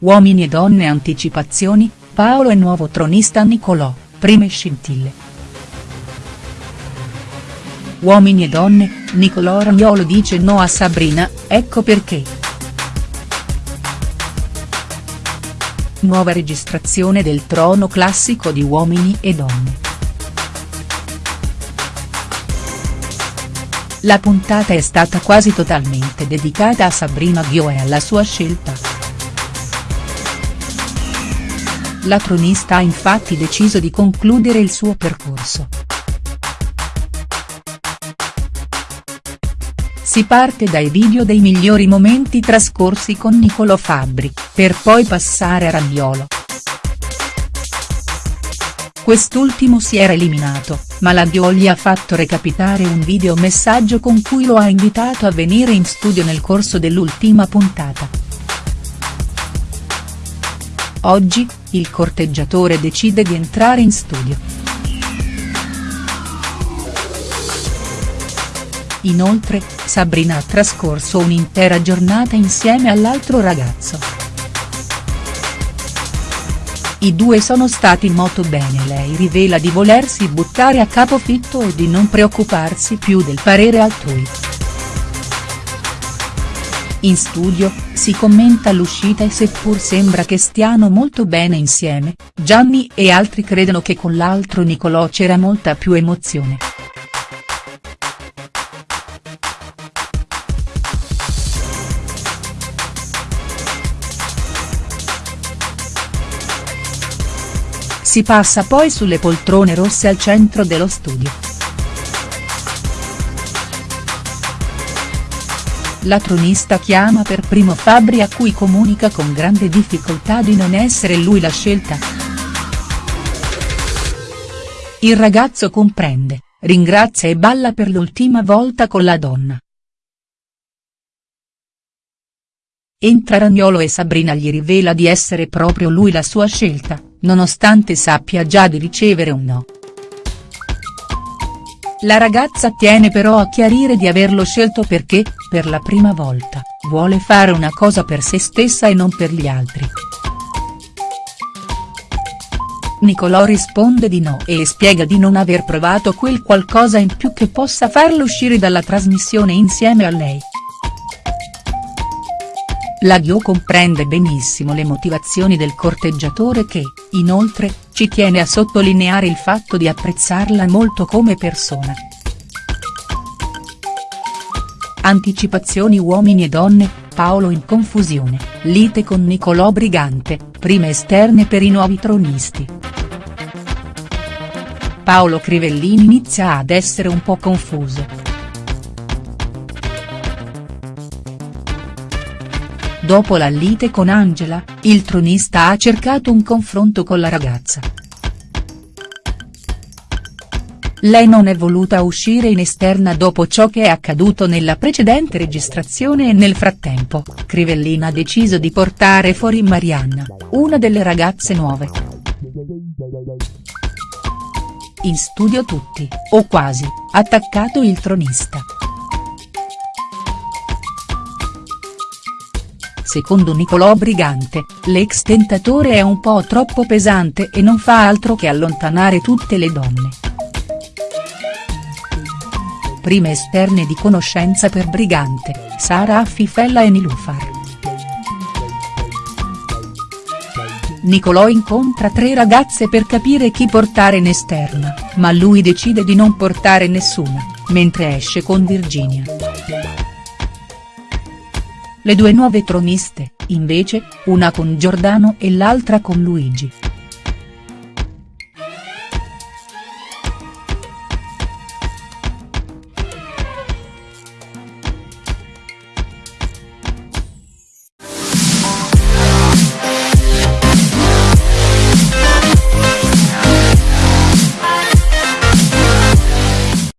Uomini e donne anticipazioni, Paolo e nuovo tronista Nicolò, prime scintille. Uomini e donne, Nicolò Ragnolo dice no a Sabrina, ecco perché. Nuova registrazione del trono classico di Uomini e donne. La puntata è stata quasi totalmente dedicata a Sabrina Ghio e alla sua scelta. La tronista ha infatti deciso di concludere il suo percorso. Si parte dai video dei migliori momenti trascorsi con Niccolò Fabbri, per poi passare a Ragnolo. Quest'ultimo si era eliminato, ma la Dio gli ha fatto recapitare un video messaggio con cui lo ha invitato a venire in studio nel corso dell'ultima puntata. Oggi, il corteggiatore decide di entrare in studio. Inoltre, Sabrina ha trascorso un'intera giornata insieme all'altro ragazzo. I due sono stati molto bene lei rivela di volersi buttare a capofitto e di non preoccuparsi più del parere altrui. In studio, si commenta l'uscita e seppur sembra che stiano molto bene insieme, Gianni e altri credono che con l'altro Nicolò c'era molta più emozione. Si passa poi sulle poltrone rosse al centro dello studio. La tronista chiama per primo Fabri a cui comunica con grande difficoltà di non essere lui la scelta. Il ragazzo comprende, ringrazia e balla per l'ultima volta con la donna. Entra Ragnolo e Sabrina gli rivela di essere proprio lui la sua scelta, nonostante sappia già di ricevere un no. La ragazza tiene però a chiarire di averlo scelto perché, per la prima volta, vuole fare una cosa per se stessa e non per gli altri. Nicolò risponde di no e spiega di non aver provato quel qualcosa in più che possa farlo uscire dalla trasmissione insieme a lei. La Ghio comprende benissimo le motivazioni del corteggiatore che, inoltre, ci tiene a sottolineare il fatto di apprezzarla molto come persona. Anticipazioni uomini e donne, Paolo in confusione, lite con Nicolò Brigante, prime esterne per i nuovi tronisti. Paolo Crivellini inizia ad essere un po' confuso. Dopo la lite con Angela, il tronista ha cercato un confronto con la ragazza. Lei non è voluta uscire in esterna dopo ciò che è accaduto nella precedente registrazione e nel frattempo, Crivellina ha deciso di portare fuori Marianna, una delle ragazze nuove. In studio tutti, o quasi, attaccato il tronista. Secondo Nicolò Brigante, l'ex tentatore è un po' troppo pesante e non fa altro che allontanare tutte le donne. Prime esterne di conoscenza per Brigante, Sara Affifella e Nilufar. Nicolò incontra tre ragazze per capire chi portare in esterna, ma lui decide di non portare nessuna, mentre esce con Virginia. Le due nuove troniste, invece, una con Giordano e l'altra con Luigi.